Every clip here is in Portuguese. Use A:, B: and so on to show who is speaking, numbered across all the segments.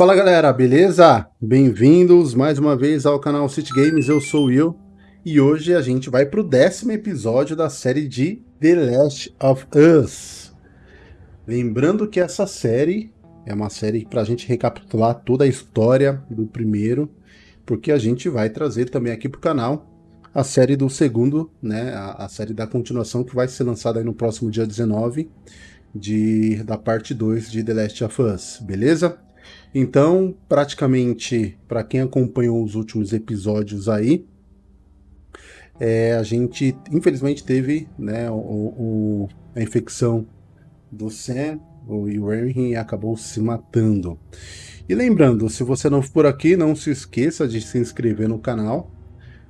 A: Fala galera, beleza? Bem-vindos mais uma vez ao canal City Games, eu sou o Will e hoje a gente vai para o décimo episódio da série de The Last of Us. Lembrando que essa série é uma série para a gente recapitular toda a história do primeiro, porque a gente vai trazer também aqui para o canal a série do segundo, né, a, a, série da continuação que vai ser lançada no próximo dia 19 de, da parte 2 de The Last of Us, beleza? Então, praticamente, para quem acompanhou os últimos episódios aí, é, a gente infelizmente teve né, o, o, a infecção do Sam, o Warren acabou se matando. E lembrando, se você não for por aqui, não se esqueça de se inscrever no canal.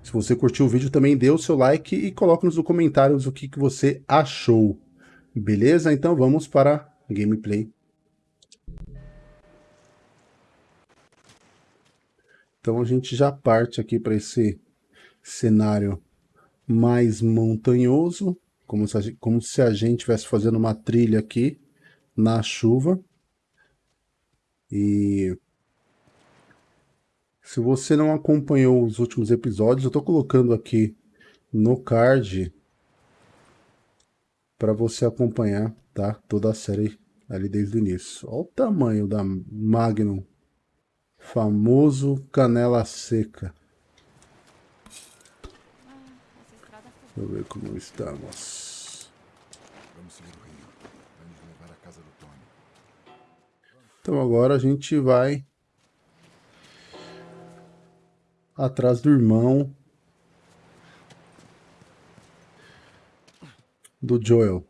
A: Se você curtiu o vídeo, também dê o seu like e coloque nos comentários o que, que você achou. Beleza? Então vamos para a gameplay. Então a gente já parte aqui para esse cenário mais montanhoso, como se, a, como se a gente estivesse fazendo uma trilha aqui na chuva. E se você não acompanhou os últimos episódios, eu estou colocando aqui no card para você acompanhar tá? toda a série ali desde o início. Olha o tamanho da Magnum, famoso canela seca. Deixa eu ver como estamos. Vamos seguir o rio. Levar casa do Tony. Então agora a gente vai atrás do irmão do Joel.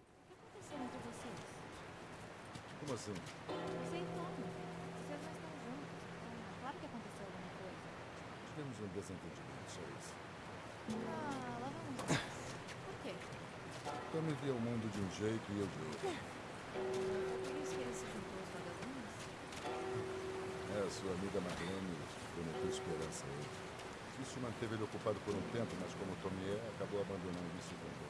B: Tempo, mas como Tomier acabou abandonando isso também.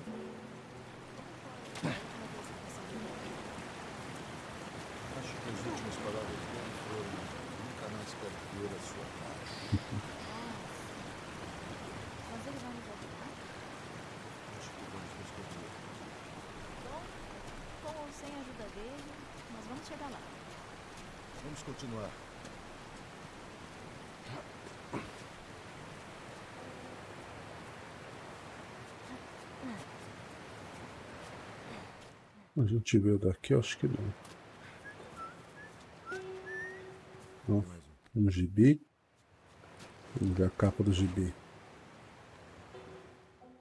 B: Acho que as últimas palavras dele foram nunca mais quero ver a sua cara. Mas ele vai nos ajudar? Acho que vamos descobrir. Bom, com ou sem a ajuda dele, nós vamos chegar lá. Vamos continuar.
A: A gente veio daqui, acho que não. Um gibi. Vamos ver a capa do gibi.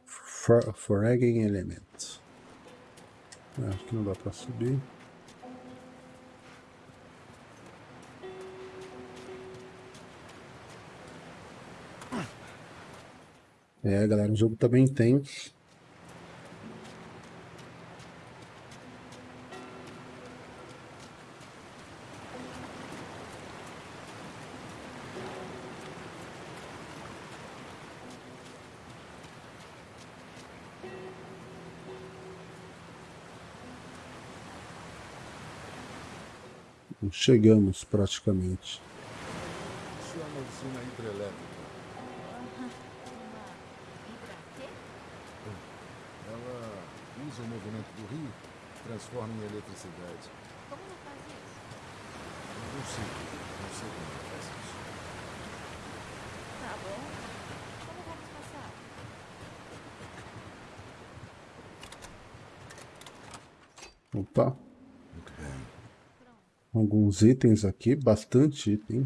A: For, Foreign Element. É, acho que não dá para subir. É, galera, o jogo também tem Chegamos praticamente.
B: Isso é uma usina hidrelétrica. Ela usa o movimento do rio e transforma em eletricidade. Como ela faz isso? Não sei. Não sei como ela faz isso. Tá bom. Como
A: vamos passar? Opa alguns itens aqui, bastante item.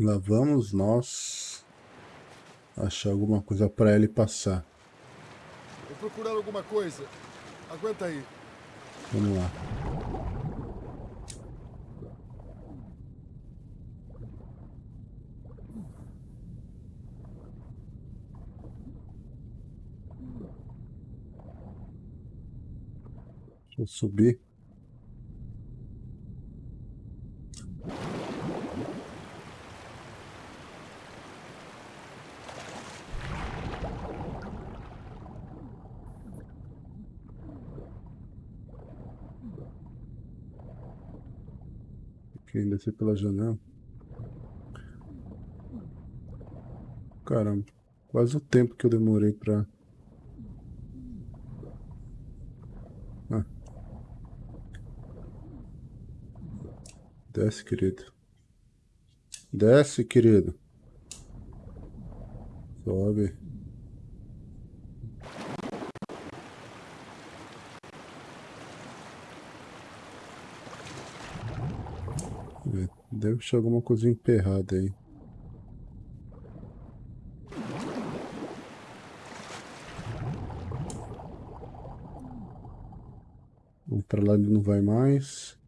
A: Lá vamos nós. achar alguma coisa para ele passar.
C: Vou procurar alguma coisa. Aguenta aí.
A: Vamos lá. Deixa eu subir. Quem descer pela janela. Caramba, quase o tempo que eu demorei pra... Ah. Desce, querido. Desce, querido. Sobe. Deve ser alguma coisa emperrada aí. Vamos pra lá ele não vai mais.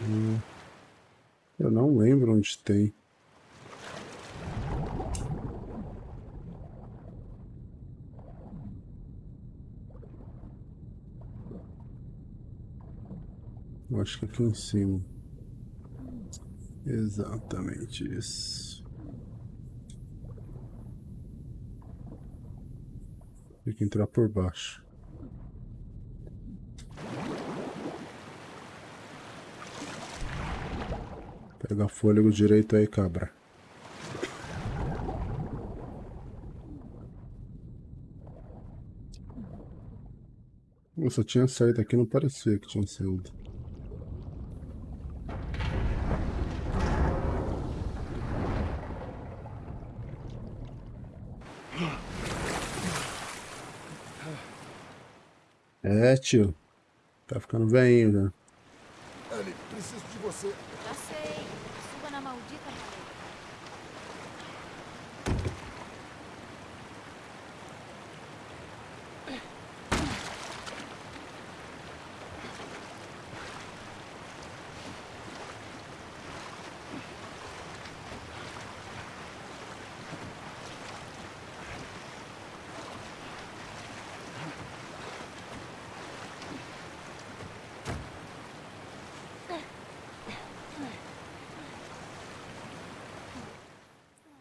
A: Hum, eu não onde tem. Eu acho que aqui em cima. Exatamente isso. Tem que entrar por baixo. Pega fôlego direito aí, cabra. Só tinha saído aqui, não parecia que tinha saído. É, tio. Tá ficando velhinho já.
C: Ellie, preciso de você.
B: Já sei. Suba na maldita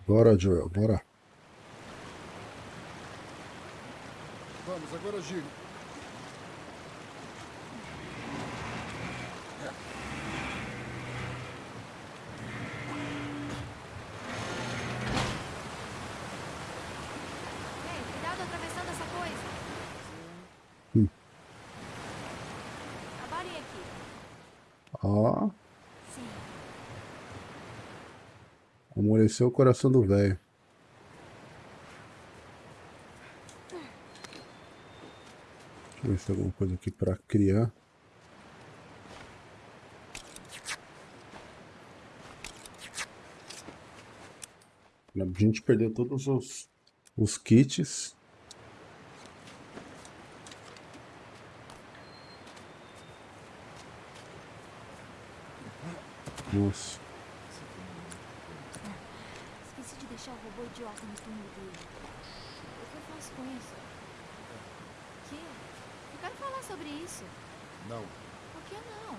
A: Bora, Joel, bora.
C: Vamos, agora gire.
B: Ei, cuidado atravessando essa coisa.
A: Hum.
B: Abarem aqui.
A: Ó,
B: Sim.
A: Amoleceu o coração do velho. Deixa eu ver se tem alguma coisa aqui pra criar. A gente perdeu todos os, os kits. Nossa.
B: Esqueci de deixar o robô idiota no túmulo dele. O que eu faço com isso? O quê? Eu quero falar sobre isso.
C: Não.
B: Por que não?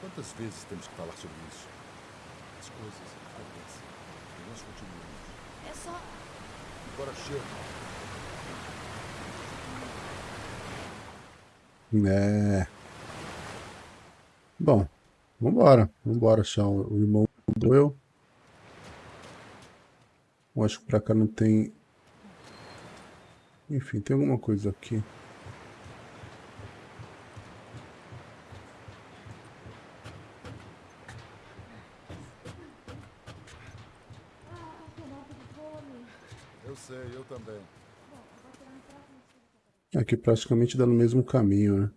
C: Quantas vezes temos que falar sobre isso? As coisas acontecem. E nós continuamos.
B: É só.
C: Agora chega.
A: É. Bom, vambora. Vambora achar o o irmão do eu. Eu acho que pra cá não tem... Enfim, tem alguma coisa aqui.
C: Eu sei, eu também.
A: Aqui praticamente dá no mesmo caminho, né?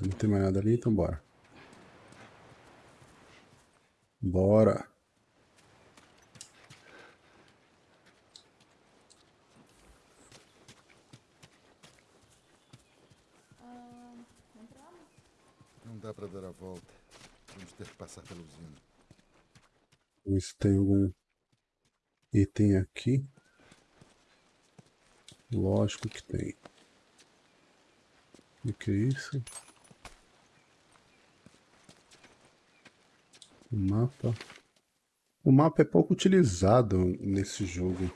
A: Não tem mais nada ali, então bora. Bora.
C: Não dá pra dar a volta. Vamos ter que passar pela usina.
A: Vamos ver se tem algum item aqui. Lógico que tem. O que é isso? O mapa. O mapa é pouco utilizado nesse jogo.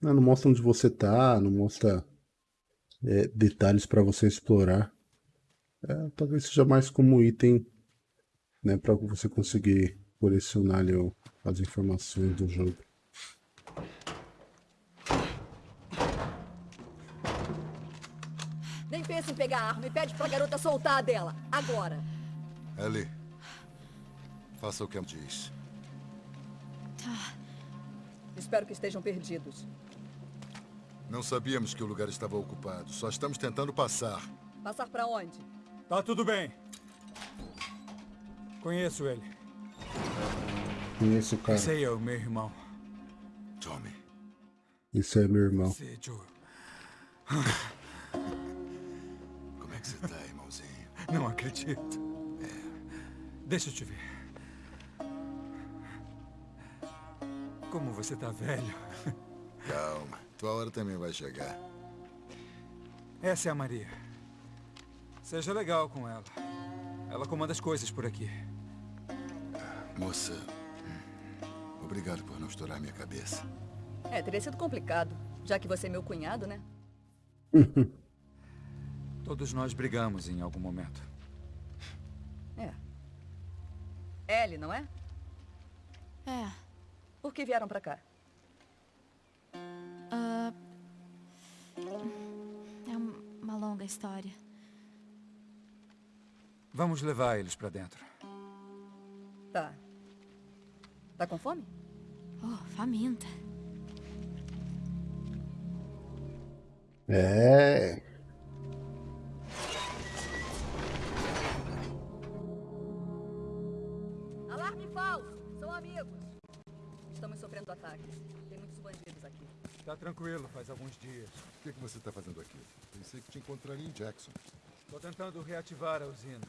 A: Não, não mostra onde você tá, não mostra é, detalhes para você explorar. É, talvez seja mais como item, né, para você conseguir colecionar ali, ó, as informações do jogo.
D: Nem pense em pegar a arma e pede pra garota soltar a dela. Agora.
C: Ellie, faça o que ela diz.
D: Espero que estejam perdidos.
C: Não sabíamos que o lugar estava ocupado. Só estamos tentando passar.
D: Passar pra onde?
E: Tá tudo bem. Conheço ele.
A: Conheço o cara.
E: Esse aí é o meu irmão.
C: Tommy,
A: Esse é meu irmão.
E: Esse Joe.
C: como é que você tá, irmãozinho?
E: Não acredito. Deixa eu te ver. Como você tá velho.
C: Calma. Tua hora também vai chegar.
E: Essa é a Maria. Seja legal com ela. Ela comanda as coisas por aqui.
C: Moça, obrigado por não estourar minha cabeça.
D: É, teria sido complicado, já que você é meu cunhado, né?
E: Todos nós brigamos em algum momento.
D: É. Ellie, não é?
B: É.
D: Por que vieram pra cá?
B: ah, é um- uma longa história.
E: Vamos levar eles pra dentro.
D: Tá. Tá com fome?
B: Oh, faminta.
A: É.
D: Alarme falso! São amigos! Estamos sofrendo ataques. Tem muitos bandidos aqui.
E: Tá tranquilo, faz alguns dias.
C: O que, que você está fazendo aqui? Pensei que te encontraria em Jackson.
E: Tô tentando reativar a usina.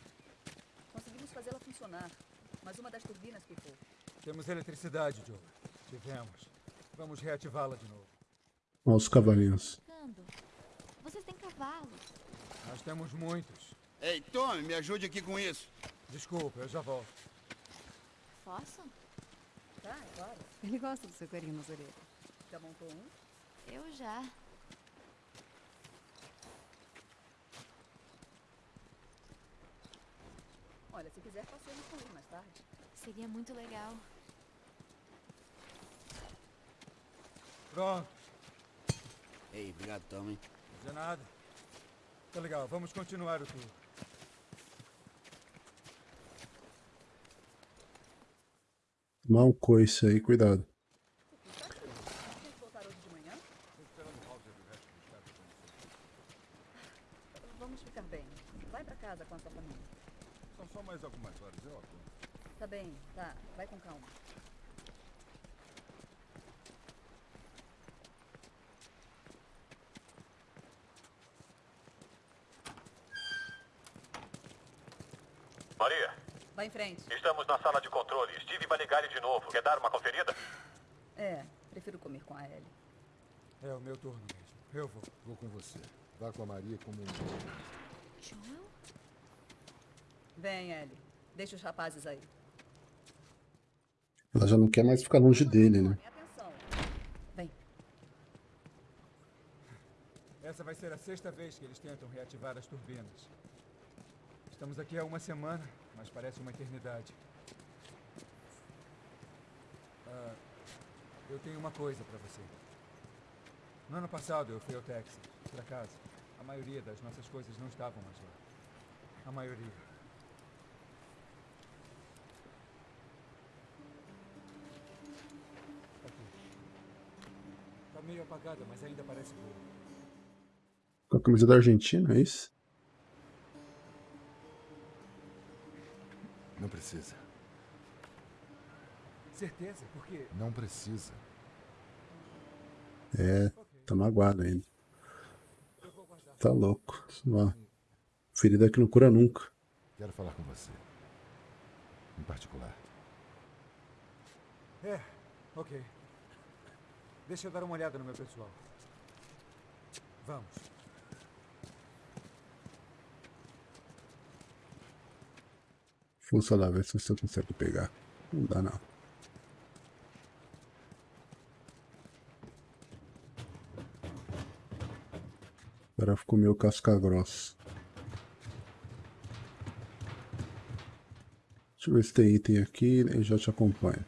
D: Conseguimos fazê-la funcionar, mas uma das turbinas pifou.
E: Temos eletricidade, Joe. Tivemos. Vamos reativá-la de novo.
A: Olha os cavalinhos.
B: Vocês têm cavalo.
E: Nós temos muitos.
F: Ei, Tommy, me ajude aqui com isso.
E: Desculpa, eu já volto.
B: Posso?
D: Tá, é claro.
G: Ele gosta do seu carinho nas orelhas.
D: Já montou um?
B: Eu já.
D: Olha, se quiser, passemos com ele mais tarde.
B: Seria muito legal.
E: Pronto,
F: Ei, obrigado, Tommy.
E: de nada. Tá legal, vamos continuar o tour.
A: Um coice aí, cuidado.
D: Vocês voltaram hoje de manhã? Vamos ficar bem. Vai pra casa com a sua família.
C: São só mais algumas horas, eu aguento.
D: Tá bem, tá. Vai com calma.
H: Maria,
D: Vai em frente.
H: estamos na sala de controle. Steve vai ligar ele de novo. Quer dar uma conferida?
D: É, prefiro comer com a Ellie.
E: É o meu turno mesmo. Eu vou.
C: Vou com você. Vá com a Maria como um...
B: Joel?
D: Vem, Ellie. Deixa os rapazes aí.
A: Ela já não quer mais ficar longe dele, né?
D: Tomem atenção. Vem.
E: Essa vai ser a sexta vez que eles tentam reativar as turbinas. Estamos aqui há uma semana, mas parece uma eternidade. Ah, eu tenho uma coisa para você. No ano passado eu fui ao Texas, por acaso. A maioria das nossas coisas não estavam mais lá. A maioria. Meio apagada, mas ainda parece boa.
A: Com a camisa da Argentina, é isso?
C: Não precisa.
E: Certeza? Porque...
C: Não precisa.
A: É, tá magoado ainda. Tá louco. Uma ferida que não cura nunca.
C: Quero falar com você. Em particular.
E: É, ok. Deixa eu dar uma olhada no meu pessoal. Vamos.
A: Força lá, ver se você consegue pegar. Não dá não. Agora ficou meio casca grossa. Deixa eu ver se tem item aqui e já te acompanho.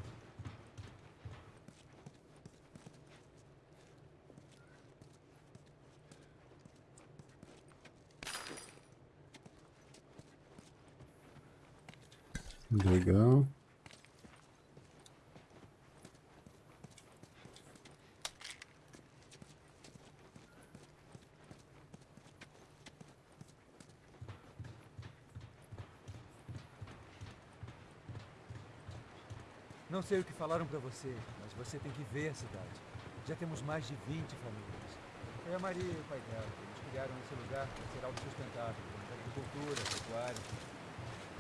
A: Legal.
E: Não sei o que falaram pra você, mas você tem que ver a cidade. Já temos mais de 20 famílias. Foi a Maria e o pai dela. Eles criaram esse lugar para ser autossustentável, agricultura, pecuária.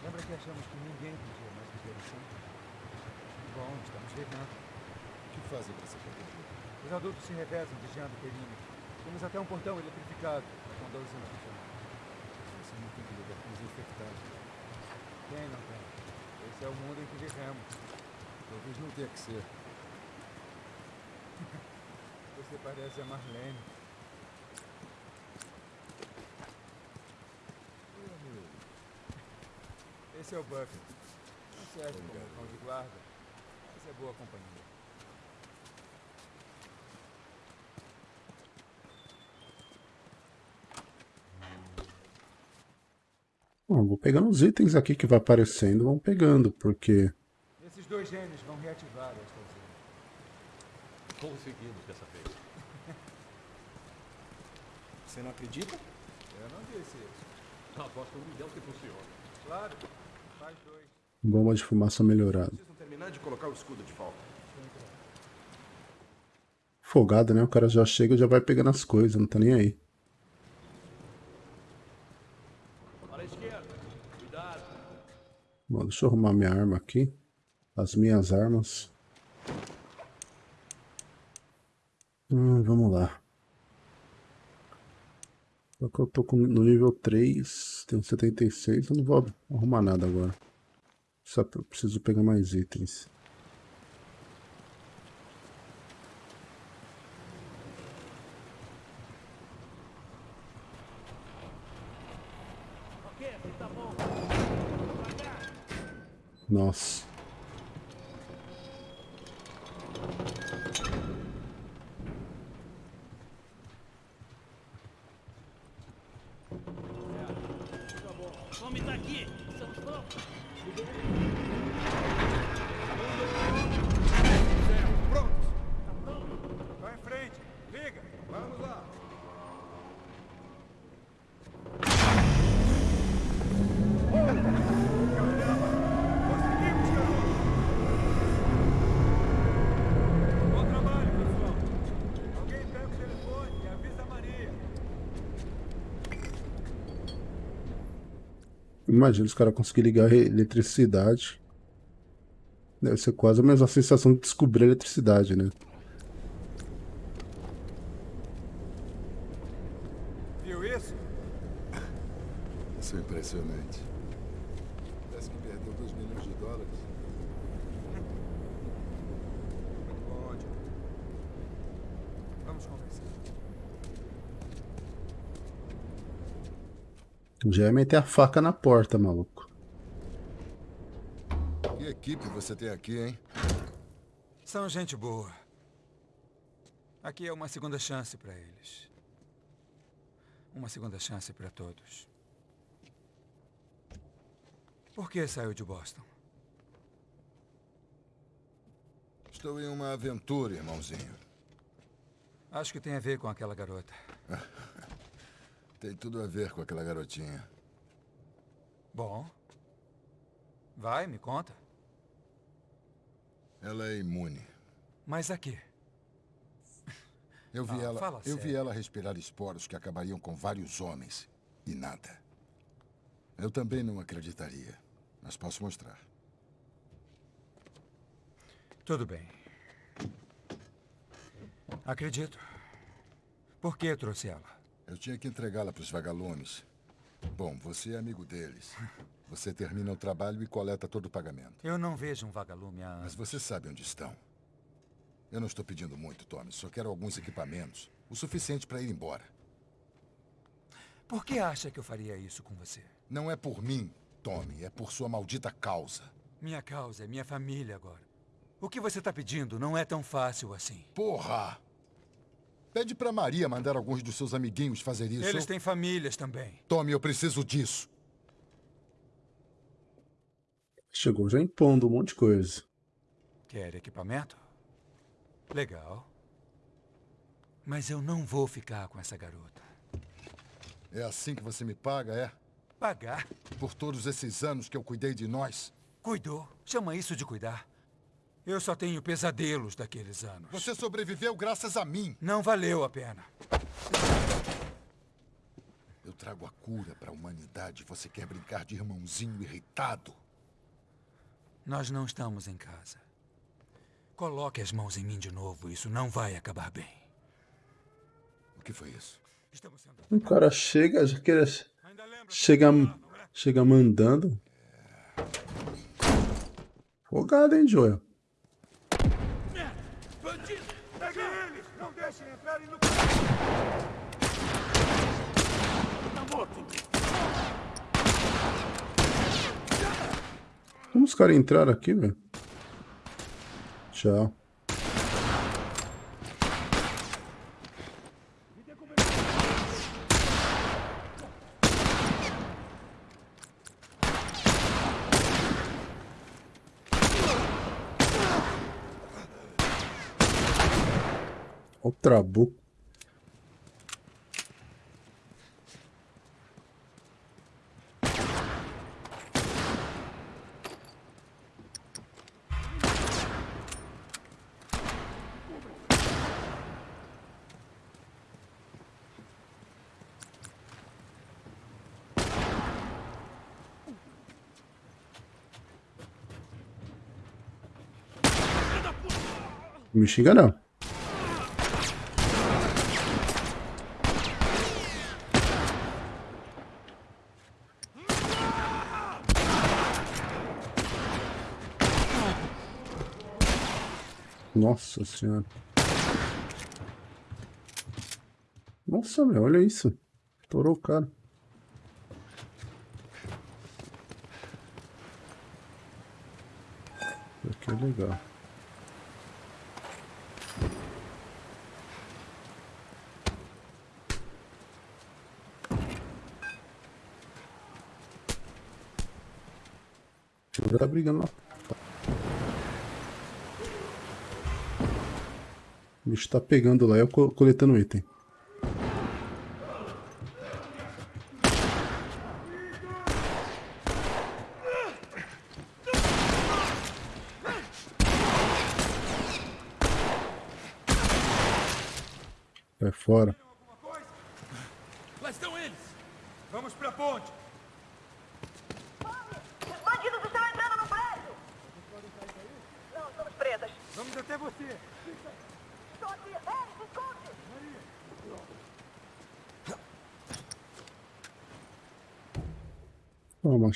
E: Lembra que achamos que ninguém podia mais viver assim? Bom, estamos vivendo.
C: O que fazem para se proteger?
E: Os adultos se revezam vigiando o perímetro. Temos até um portão eletrificado, com 12 anos.
C: Você não tem que lidar com os infectados.
E: Quem não tem? Esse é o mundo em que vivemos.
C: Talvez não tenha que ser.
E: Você parece a Marlene. Esse é o Buffett. Não serve como cão de guarda, mas é boa companhia.
A: Bom, vou pegando os itens aqui que vai aparecendo, vão pegando, porque
E: dois gênios vão reativar esta usina.
H: Conseguimos dessa vez.
I: Você não acredita?
E: Eu não disse isso.
H: Aposto um milhão que funciona.
E: Claro, faz dois.
A: bomba de fumaça melhorada.
I: Precisam terminar de colocar o escudo de volta.
A: Folgado, né? O cara já chega e já vai pegando as coisas, não tá nem aí. Bom, deixa eu arrumar minha arma aqui. As minhas armas. Hum, vamos lá. Só que eu tô com- no nível 3, tenho 76, eu não vou arrumar nada agora. Só preciso pegar mais itens. Nossa. Imagina os caras conseguirem ligar eletricidade. Deve ser quase a mesma sensação de descobrir a eletricidade, né?
E: Viu isso?
C: Isso é impressionante. Parece que perdeu 2 milhões de dólares.
E: Muito bom, John. Vamos conversar.
A: Já ia meter a faca na porta, maluco.
C: Que equipe você tem aqui, hein?
E: São gente boa. Aqui é uma segunda chance para eles. Uma segunda chance para todos. Por que saiu de Boston?
C: Estou em uma aventura, irmãozinho.
E: Acho que tem a ver com aquela garota.
C: Tem tudo a ver com aquela garotinha.
E: Bom. Vai, me conta.
C: Ela é imune.
E: Mas a quê?
C: Eu vi
E: Ah,
C: ela, eu vi ela respirar esporos que acabariam com vários homens e nada. Eu também não acreditaria, mas posso mostrar.
E: Tudo bem. Acredito. Por que trouxe ela?
C: Eu tinha que entregá-la para os vagalumes. Bom, você é amigo deles. Você termina o trabalho e coleta todo o pagamento.
E: Eu não vejo um vagalume há
C: Mas você sabe onde estão. Eu não estou pedindo muito, Tommy. Só quero alguns equipamentos. O suficiente para ir embora.
E: Por que acha que eu faria isso com você?
C: Não é por mim, Tommy. É por sua maldita causa.
E: Minha causa é minha família agora. O que você está pedindo não é tão fácil assim.
C: Porra! Pede pra Maria mandar alguns dos seus amiguinhos fazer isso.
E: Eles têm famílias também.
C: Tommy, eu preciso disso.
A: Chegou já impondo um monte de coisa.
E: Quer equipamento? Legal. Mas eu não vou ficar com essa garota.
C: É assim que você me paga, é?
E: Pagar?
C: Por todos esses anos que eu cuidei de nós?
E: Cuidou. Chama isso de cuidar. Eu só tenho pesadelos daqueles anos.
C: Você sobreviveu graças a mim.
E: Não valeu a pena.
C: Eu trago a cura para a humanidade. Você quer brincar de irmãozinho irritado?
E: Nós não estamos em casa. Coloque as mãos em mim de novo. Isso não vai acabar bem.
C: O que foi isso?
E: Estamos sendo...
A: O cara chega, já
E: lembra
A: chega, chega mandando. Folgado, hein, Joel?
F: Pegue eles! Não deixem entrarem no... Tá morto!
A: Como os caras entraram aqui, velho? Tchau. Ó o trabuco. Me xinga não. Nossa senhora. Nossa, meu, olha isso. Estourou o cara. Isso aqui é legal. O cara tá brigando lá. O bicho tá pegando lá, eu co- coletando item. Vai fora.
F: Lá estão eles! Vamos pra ponte!
D: Os bandidos estão entrando no prédio! Não, estamos presas.
E: Vamos até você.
D: Estou aqui. Ei, esconde!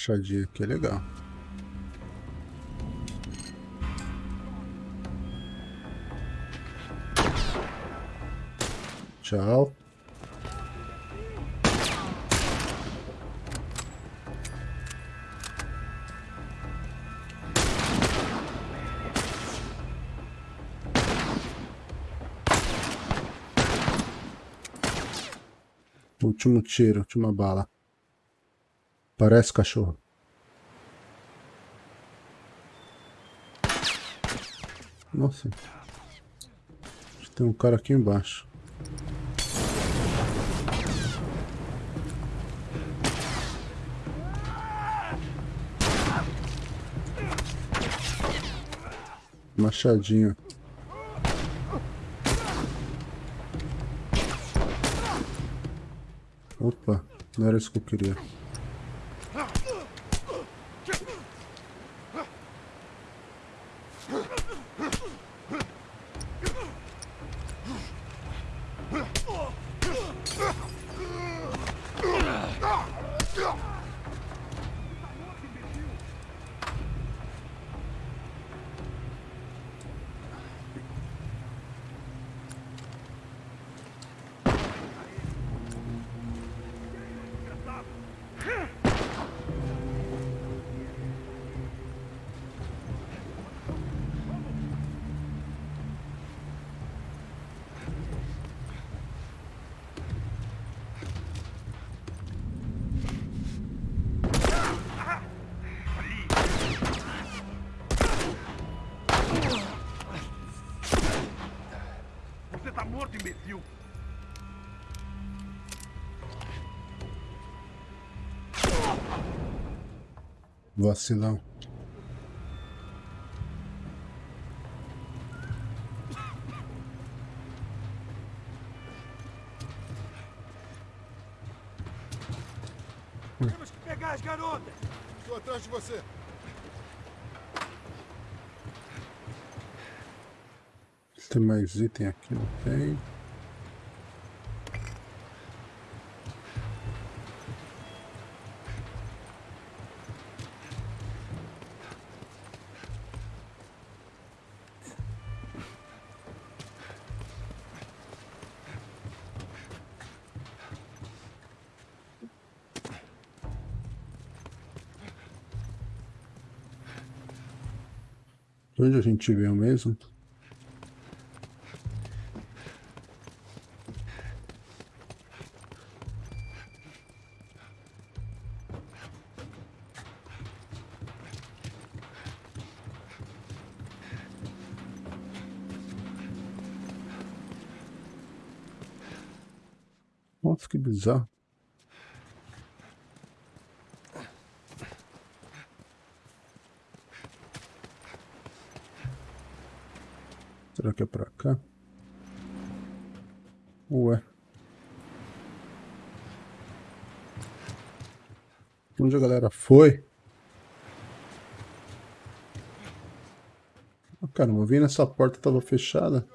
A: Machadinha aqui, é legal. Tchau. Último tiro, última bala. Parece cachorro. Nossa. Tem um cara aqui embaixo. Machadinho. Opa, não era isso que eu queria. Vacilão.
F: Temos que pegar as garotas!
C: Estou atrás de você.
A: Tem mais item aqui? Não gente veio mesmo? Nossa, que bizarro. Que é pra cá? Ué. Onde a galera foi? Ah, caramba, eu vi nessa porta tava fechada.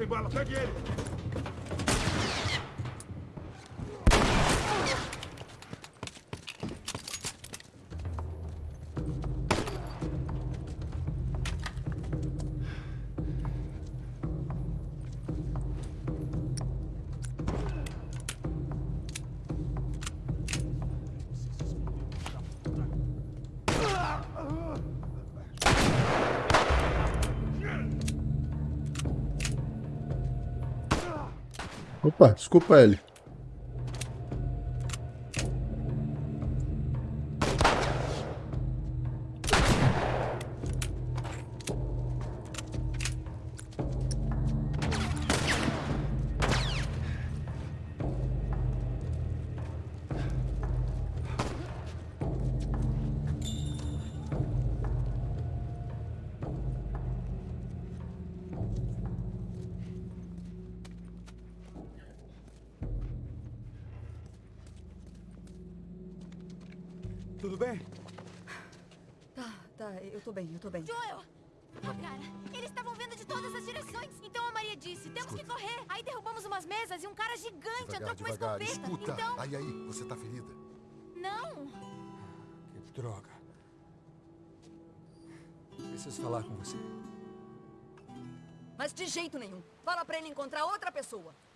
F: Sem bala, pegue ele!
A: Desculpa ele.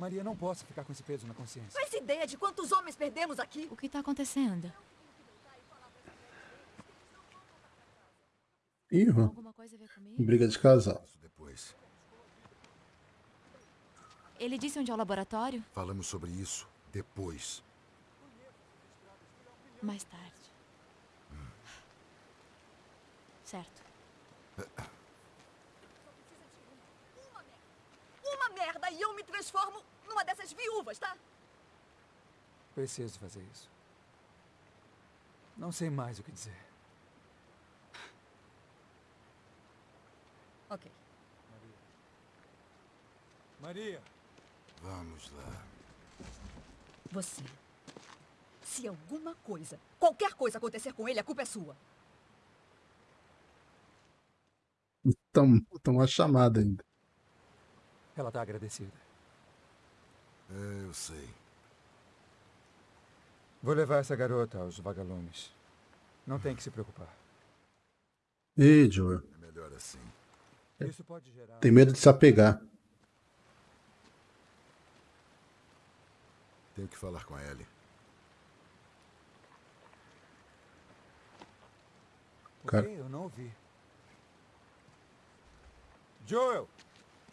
B: Maria, não
E: posso ficar com esse peso na consciência.
D: Faz ideia de quantos homens perdemos aqui?
B: O que tá acontecendo?
A: Ih, ó,
B: Alguma coisa a ver comigo?
A: briga de casal.
C: Depois.
B: Ele disse onde é o laboratório?
C: Falamos sobre isso depois.
B: Mais tarde. Certo.
D: Uma merda e eu me transformo numa dessas viúvas, tá?
E: Preciso fazer isso. Não sei mais o que dizer.
D: Ok.
E: Maria!
C: Vamos lá.
D: Você. Se alguma coisa, qualquer coisa acontecer com ele, a culpa é sua.
A: Tão, tão uma chamada ainda.
E: Ela tá agradecida.
C: É, eu sei.
E: Vou levar essa garota aos vagalumes. Não tem que se preocupar.
A: Ih, Joel.
C: É melhor assim.
E: Isso pode gerar...
A: Tem medo de se apegar.
C: Tenho que falar com a Ellie.
E: O
A: Cara-?
E: Eu não ouvi. Joel!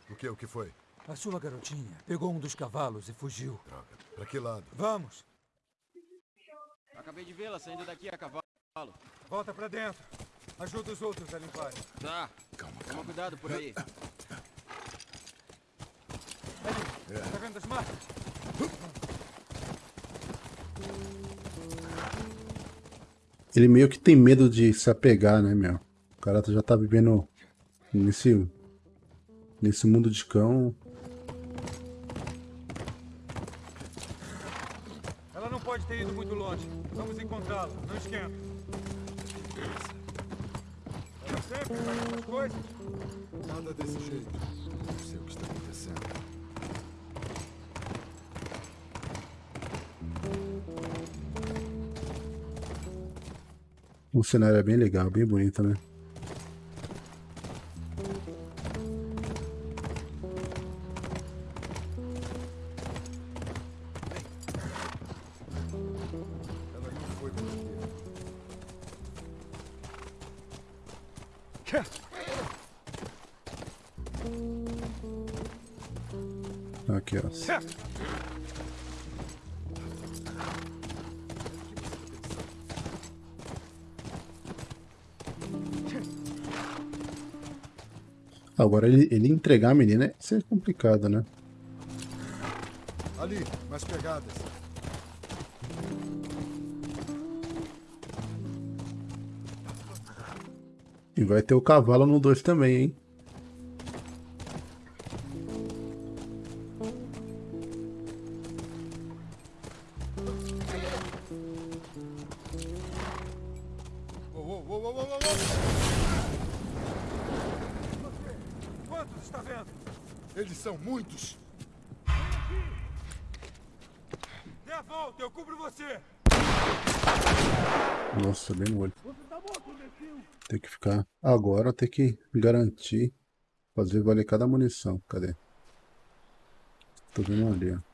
C: O que? O que foi?
E: A sua garotinha pegou um dos cavalos e fugiu.
C: Droga. Pra que lado?
E: Vamos!
J: Acabei de vê-la saindo daqui a cavalo.
E: Volta pra dentro. Ajuda os outros a limparem.
J: Tá,
C: Calma,
J: toma
C: calma.
J: cuidado por aí.
E: Tá vendo as marcas?
A: Ele meio que tem medo de se apegar, né, meu? O cara já tá vivendo nesse, nesse mundo de cão.
E: Encontrá-la. Não esquenta. Ela sempre faz essas coisas.
C: Nada desse jeito. Não sei o que está acontecendo.
A: O cenário é bem legal, bem bonito, né? Ele, entregar a menina é ser complicado, né?
C: Ali, mais pegadas.
A: E vai ter o cavalo no 2 também, hein?
C: Eles são muitos.
E: Dê a volta, eu cubro você.
A: Nossa, bem no olho. Tem que ficar. Agora tem que garantir. Fazer valer cada munição. Cadê? Tô vendo ali, ó.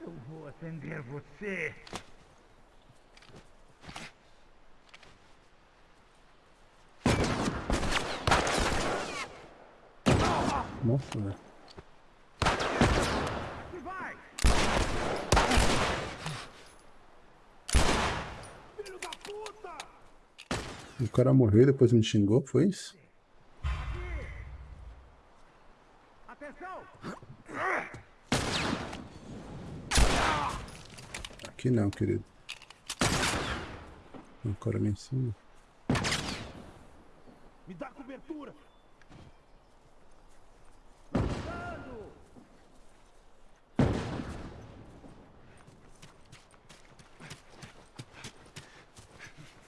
F: Eu vou atender você.
A: Nossa, velho.
F: Vai! Filho da puta!
A: O cara morreu e depois me xingou, foi isso? Aqui não, querido. O cara ali em cima.
F: Me dá cobertura!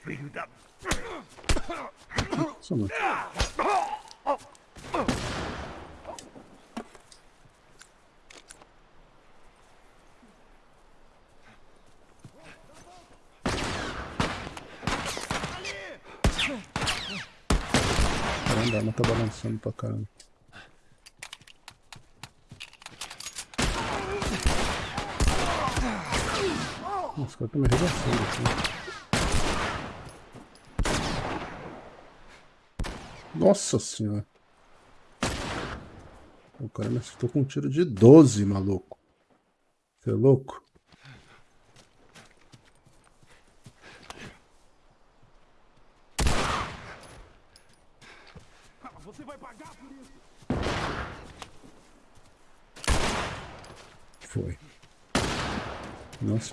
F: Filho da...
A: Só tá balançando pra caramba. Nossa, os caras estão me arregaçando aqui. Nossa senhora. O cara me acertou com um tiro de 12, maluco. Você é louco?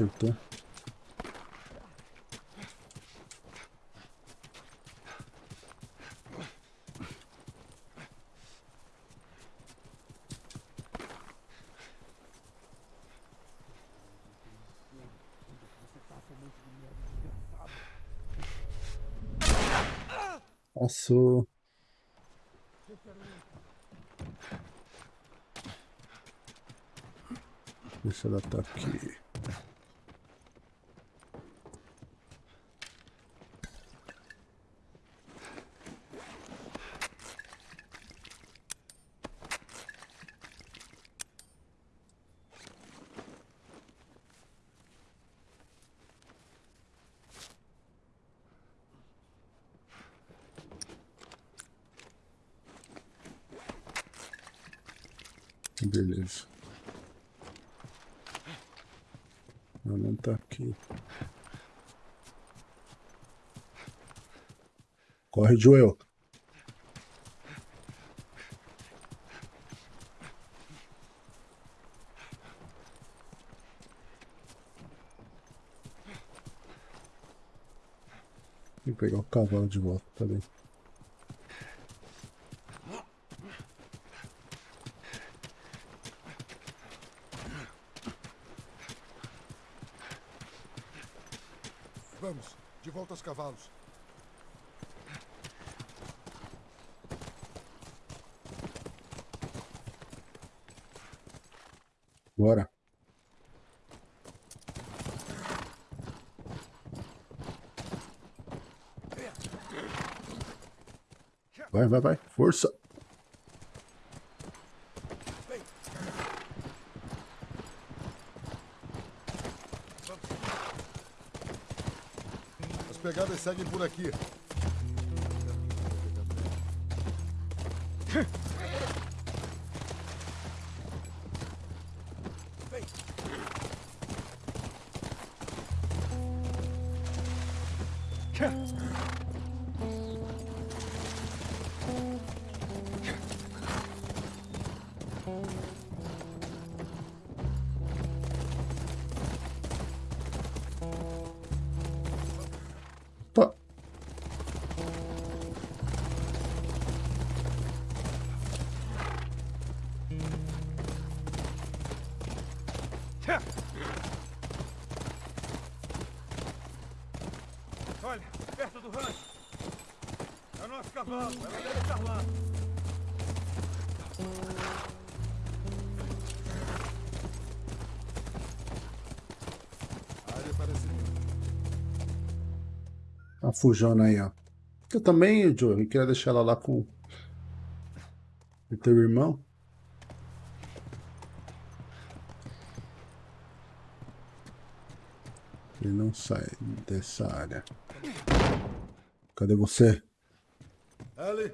A: Acertou. Passou. Deixa ela tá aqui. Beleza. Ela não tá aqui. Corre, Joel. Tem que pegar o cavalo de volta, tá bem.
C: Vamos, de volta aos cavalos.
A: Bora. Vai, vai, vai. Força.
C: As pegadas seguem por aqui.
A: Opa. Fujona aí, ó. Eu também, Joe, eu queria deixar ela lá com o teu irmão. Ele não sai dessa área. Cadê você?
C: Ellie!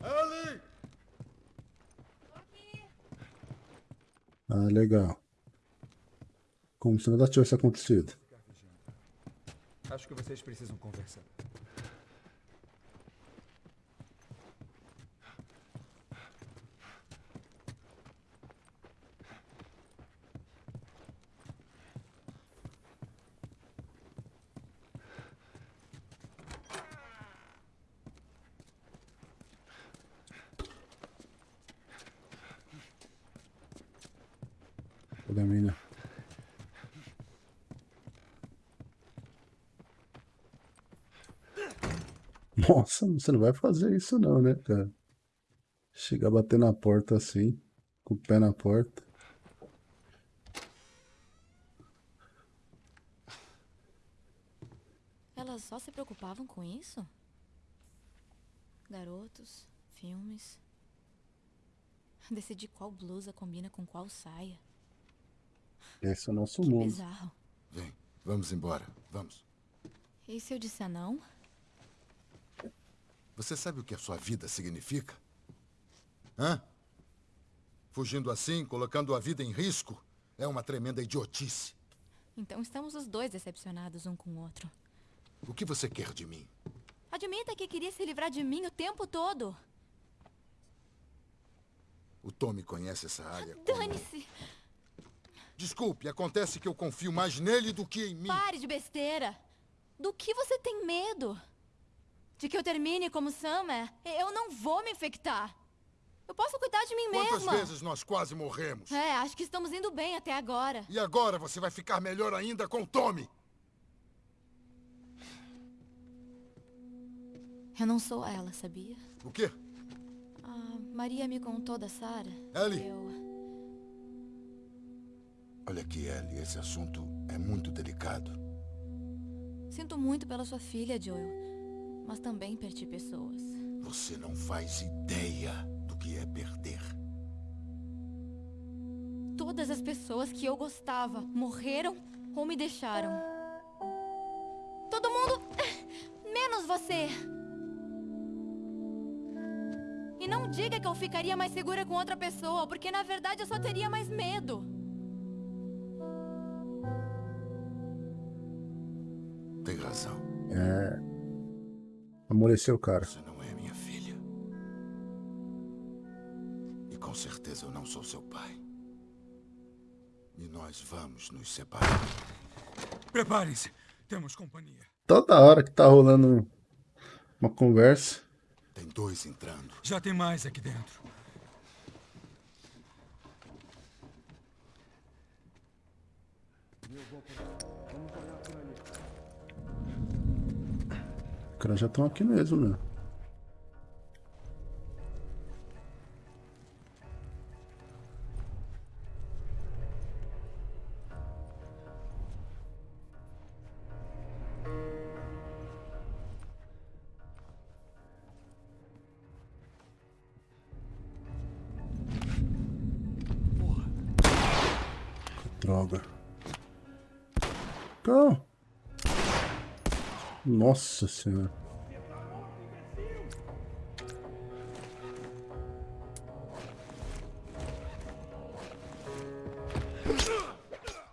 C: Ellie!
A: Ah, legal. Como se nada tivesse acontecido.
E: Acho que vocês precisam conversar.
A: Cadê a mina? Nossa, você não vai fazer isso não, né, cara? Chegar a bater na porta assim, com o pé na porta.
B: Elas só se preocupavam com isso? Garotos, filmes. Decidir qual blusa combina com qual saia.
A: Esse é o nosso
B: Que
A: mundo.
B: bizarro.
C: Vem, vamos embora. Vamos.
B: E se eu disser não?
C: Você sabe o que a sua vida significa? Hã? Fugindo assim, colocando a vida em risco, é uma tremenda idiotice.
B: Então estamos os dois decepcionados um com o outro.
C: O que você quer de mim?
B: Admita que queria se livrar de mim o tempo todo.
C: O Tommy conhece essa área. como-
B: Dane-se!
C: Desculpe, acontece que eu confio mais nele do que em mim.
B: Pare de besteira! Do que você tem medo? De que eu termine como Summer? Eu não vou me infectar. Eu posso cuidar de mim
C: Quantas
B: mesma.
C: vezes nós quase morremos?
B: É, acho que estamos indo bem até agora.
C: E agora você vai ficar melhor ainda com o Tommy.
B: Eu não sou ela, sabia?
C: O quê?
B: A Maria me contou da Sarah.
C: Ellie.
B: Eu...
C: Olha aqui, Ellie, esse assunto é muito delicado.
B: Sinto muito pela sua filha, Joel. Mas também perdi pessoas.
C: Você não faz ideia do que é perder.
B: Todas as pessoas que eu gostava morreram ou me deixaram. Todo mundo. Menos você. E não diga que eu ficaria mais segura com outra pessoa, porque na verdade eu só teria mais medo.
A: Amoleceu o cara.
C: Você não é minha filha. E com certeza eu não sou seu pai. E nós vamos nos separar.
F: Preparem-se. Temos companhia.
A: Toda hora que tá rolando uma conversa.
C: Tem dois entrando.
F: Já tem mais aqui dentro.
A: Os caras já estão aqui mesmo, meu. Droga. Calma. Nossa senhora.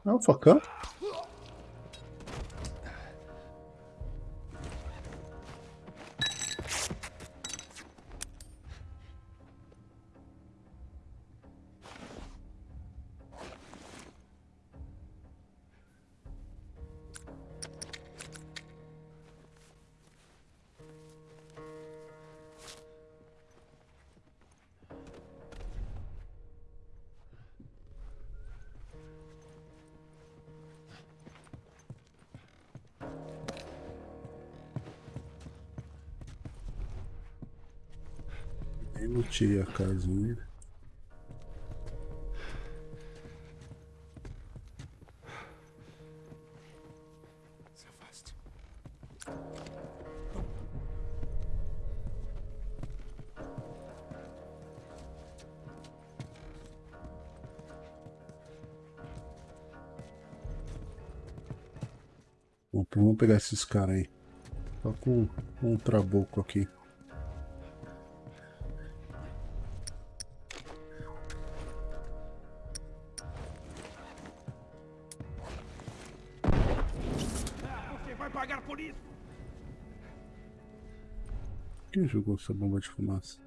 A: Ah, o facão? Casinha.
C: Se afaste.
A: Bom, vamos pegar esses caras aí. Só com um trabuco aqui.
F: Vai pagar por isso.
A: Quem jogou essa bomba de fumaça?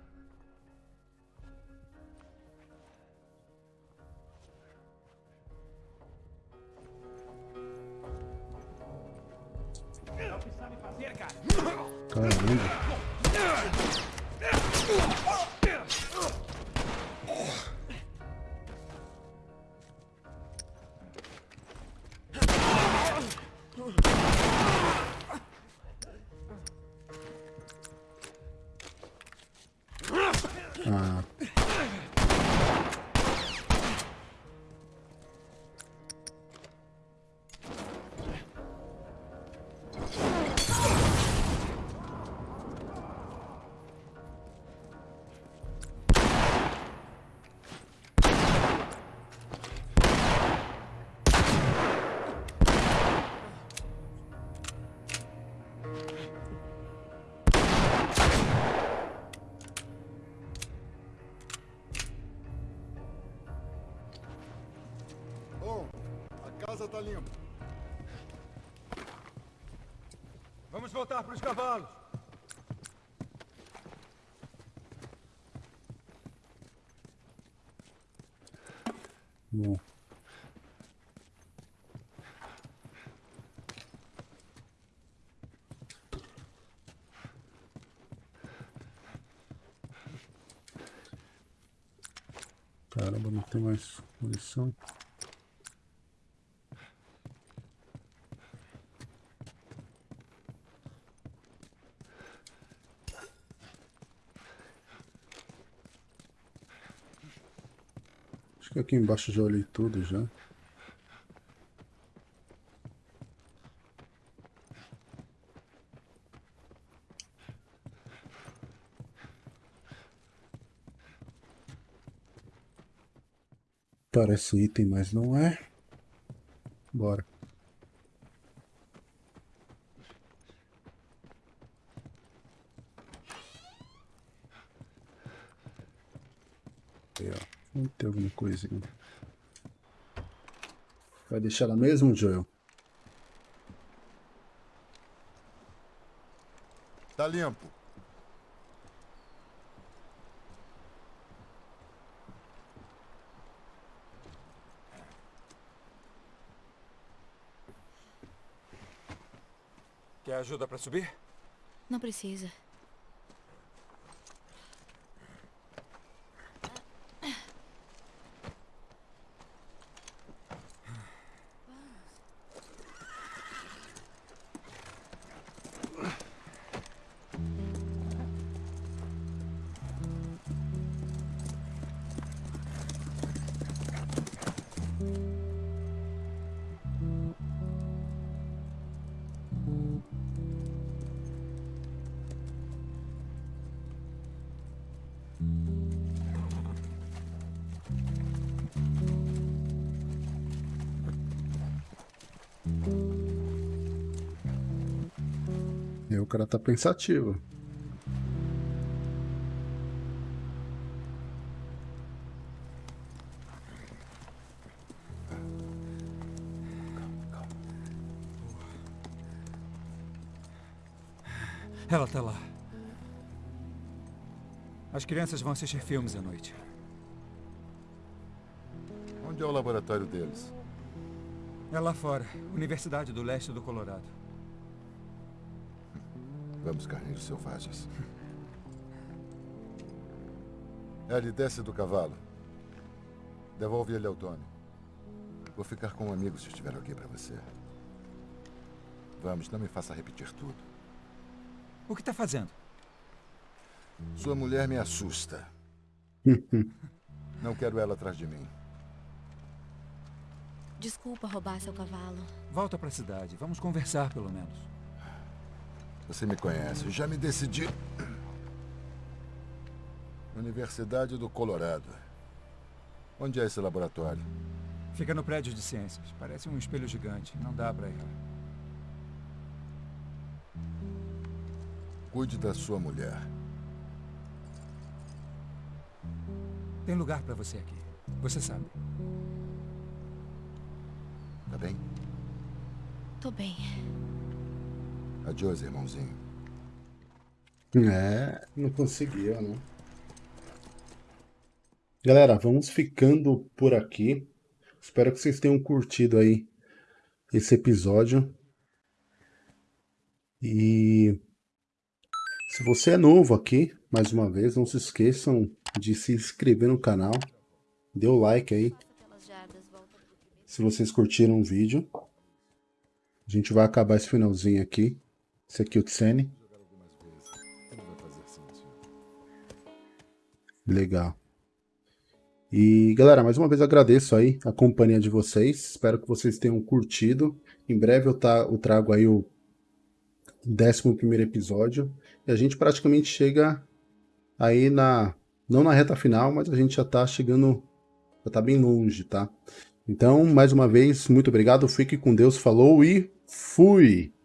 E: Voltar para os cavalos.
A: Bom. Caramba, não tem mais munição. Aqui embaixo já olhei tudo já. Parece item, mas não é. Bora. Aí, ó. Vamos ter alguma coisinha. Vai deixar ela mesmo, Joel?
C: Tá limpo.
E: Quer ajuda para subir?
B: Não precisa.
A: O cara tá pensativo.
E: Ela tá lá. As crianças vão assistir filmes à noite.
C: Onde é o laboratório deles?
E: É lá fora, Universidade do Leste do Colorado.
C: Vamos, carneiros selvagens. Ellie, desce do cavalo. Devolve ele ao Tony. Vou ficar com um amigo se estiver aqui para você. Vamos, não me faça repetir tudo.
E: O que tá fazendo?
C: Sua mulher me assusta. Não quero ela atrás de mim.
B: Desculpa roubar seu cavalo.
E: Volta pra cidade. Vamos conversar, pelo menos.
C: Você me conhece. Já me decidi. Universidade do Colorado. Onde é esse laboratório?
E: Fica no prédio de ciências. Parece um espelho gigante. Não dá pra errar.
C: Cuide da sua mulher.
E: Tem lugar pra você aqui. Você sabe.
C: Tá bem?
B: Tô bem.
C: Adiós, irmãozinho.
A: É, não conseguiu, né? Galera, vamos ficando por aqui. Espero que vocês tenham curtido aí esse episódio. E se você é novo aqui, mais uma vez, não se esqueçam de se inscrever no canal. Dê o like aí. Se vocês curtiram o vídeo. A gente vai acabar esse finalzinho aqui. Esse aqui é o Tsene. Legal. E galera, mais uma vez agradeço aí a companhia de vocês. Espero que vocês tenham curtido. Em breve eu, tá, eu trago aí o 11 episódio. E a gente praticamente chega aí na. Não na reta final, mas a gente já tá chegando. Já tá bem longe, tá? Então, mais uma vez, muito obrigado. Fique com Deus. Falou e fui!